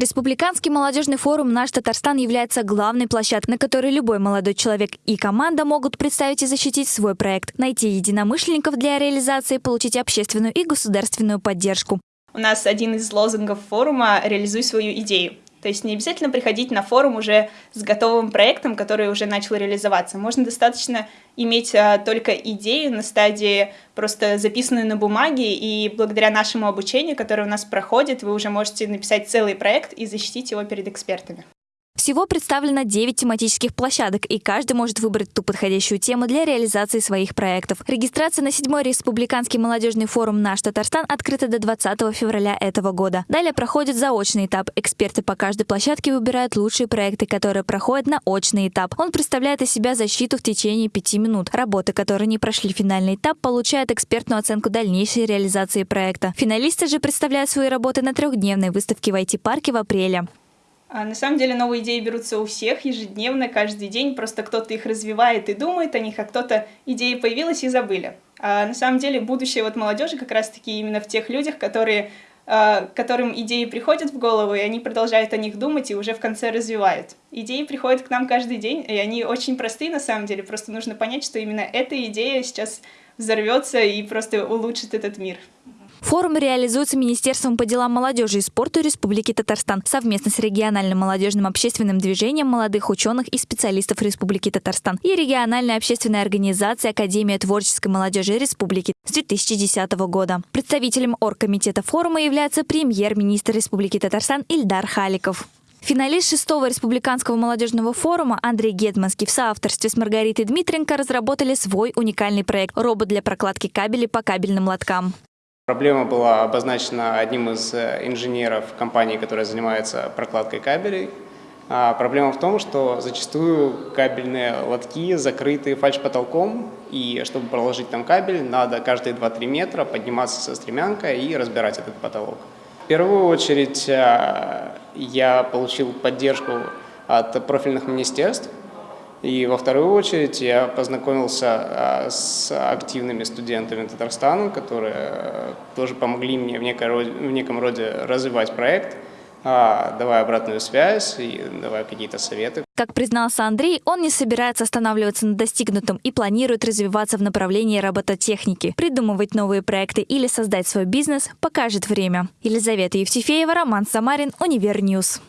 Республиканский молодежный форум «Наш Татарстан» является главной площадкой, на которой любой молодой человек и команда могут представить и защитить свой проект, найти единомышленников для реализации, получить общественную и государственную поддержку. У нас один из лозунгов форума «Реализуй свою идею». То есть не обязательно приходить на форум уже с готовым проектом, который уже начал реализоваться. Можно достаточно иметь а, только идею на стадии просто записанную на бумаге, и благодаря нашему обучению, которое у нас проходит, вы уже можете написать целый проект и защитить его перед экспертами. Всего представлено 9 тематических площадок, и каждый может выбрать ту подходящую тему для реализации своих проектов. Регистрация на 7-й Республиканский молодежный форум «Наш Татарстан» открыта до 20 февраля этого года. Далее проходит заочный этап. Эксперты по каждой площадке выбирают лучшие проекты, которые проходят на очный этап. Он представляет из себя защиту в течение 5 минут. Работы, которые не прошли финальный этап, получают экспертную оценку дальнейшей реализации проекта. Финалисты же представляют свои работы на трехдневной выставке в IT-парке в апреле. А на самом деле новые идеи берутся у всех ежедневно, каждый день, просто кто-то их развивает и думает о них, а кто-то идеи появилась и забыли. А на самом деле будущее вот молодежи как раз-таки именно в тех людях, которые, а, которым идеи приходят в голову, и они продолжают о них думать и уже в конце развивают. Идеи приходят к нам каждый день, и они очень простые на самом деле, просто нужно понять, что именно эта идея сейчас взорвется и просто улучшит этот мир. Форум реализуется Министерством по делам молодежи и спорту Республики Татарстан совместно с региональным молодежным общественным движением молодых ученых и специалистов Республики Татарстан и региональной общественной организацией Академия творческой молодежи Республики с 2010 года. Представителем оргкомитета форума является премьер-министр Республики Татарстан Ильдар Халиков. Финалист шестого республиканского молодежного форума Андрей Гетманский в соавторстве с Маргаритой Дмитренко разработали свой уникальный проект – робот для прокладки кабелей по кабельным лоткам. Проблема была обозначена одним из э, инженеров компании, которая занимается прокладкой кабелей. А проблема в том, что зачастую кабельные лотки закрыты фальш-потолком, и чтобы проложить там кабель, надо каждые 2-3 метра подниматься со стремянкой и разбирать этот потолок. В первую очередь э, я получил поддержку от профильных министерств, и во вторую очередь я познакомился а, с активными студентами Татарстана, которые э, тоже помогли мне в, некой, в неком роде развивать проект, а, давая обратную связь и давая какие-то советы. Как признался Андрей, он не собирается останавливаться на достигнутом и планирует развиваться в направлении робототехники. Придумывать новые проекты или создать свой бизнес покажет время. Елизавета Евтефеева, Роман Самарин, Универньюз.